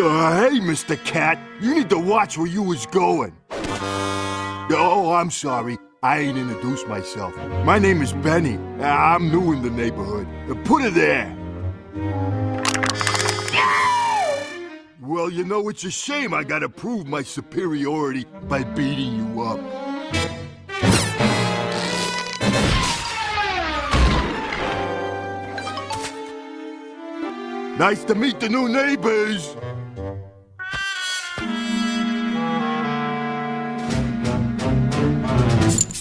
Uh, hey, Mr. Cat. You need to watch where you was going. Oh, I'm sorry. I ain't introduced myself. My name is Benny. I'm new in the neighborhood. Put it there. Well, you know, it's a shame I gotta prove my superiority by beating you up. Nice to meet the new neighbors.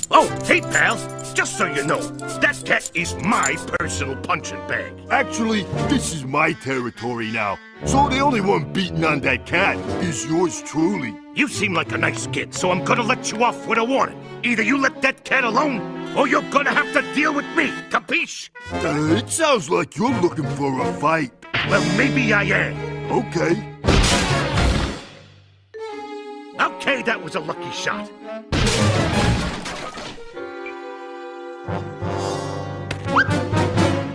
Oh, hey, pal. Just so you know, that cat is my personal punching bag. Actually, this is my territory now. So the only one beating on that cat is yours truly. You seem like a nice kid, so I'm gonna let you off with a warning. Either you let that cat alone, or you're gonna have to deal with me, capiche? Uh, it sounds like you're looking for a fight. Well, maybe I am. Okay. Okay, that was a lucky shot.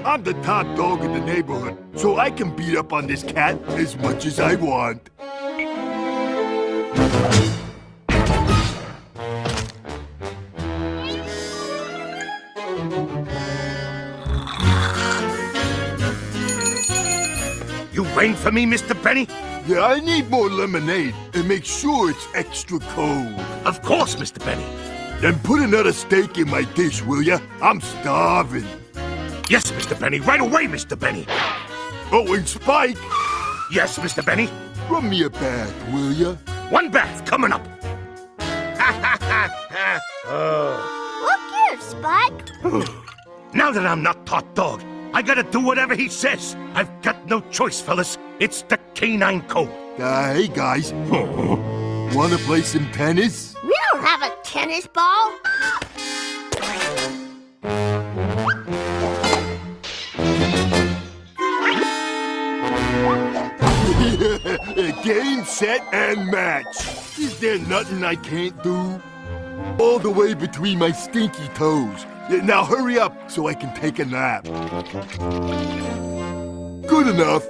I'm the top dog in the neighborhood, so I can beat up on this cat as much as I want. You waiting for me, Mr. Benny? Yeah, I need more lemonade, and make sure it's extra cold. Of course, Mr. Benny. Then put another steak in my dish, will ya? I'm starving. Yes, Mr. Benny. Right away, Mr. Benny. Oh, and Spike, Yes, Mr. Benny. run me a bath, will ya? One bath coming up. Oh. Look here, Spike. Now that I'm not top dog, I gotta do whatever he says. I've got no choice, fellas. It's the canine code. Uh, hey guys, wanna play some tennis? We don't have a tennis ball. Game, set, and match. Is there nothing I can't do? All the way between my stinky toes. Yeah, now hurry up so I can take a nap. Good enough.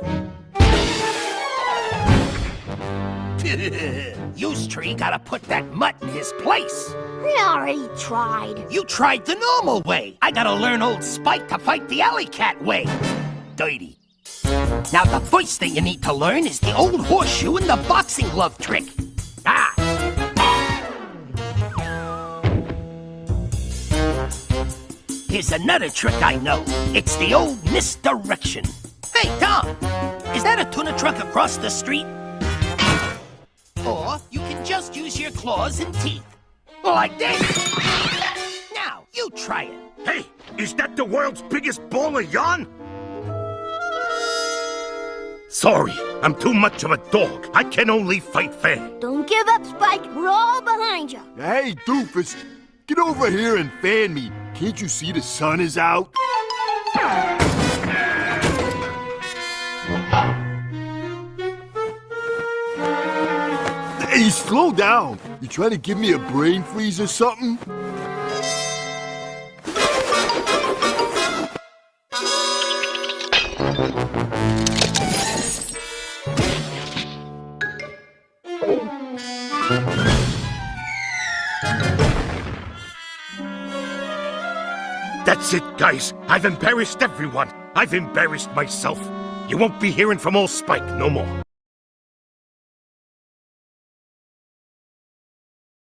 Use tree gotta put that mutt in his place. We already tried. You tried the normal way. I gotta learn old Spike to fight the alley cat way. Dirty. Now the first thing you need to learn is the old horseshoe and the boxing glove trick. Here's another trick I know. It's the old misdirection. Hey, Tom! Is that a tuna truck across the street? Or you can just use your claws and teeth. Like this. Now, you try it. Hey, is that the world's biggest ball of yarn? Sorry, I'm too much of a dog. I can only fight fair. Don't give up, Spike. We're all behind you. Hey, doofus, get over here and fan me. Can't you see the sun is out? Hey, slow down. You trying to give me a brain freeze or something? That's it, guys. I've embarrassed everyone. I've embarrassed myself. You won't be hearing from old Spike no more.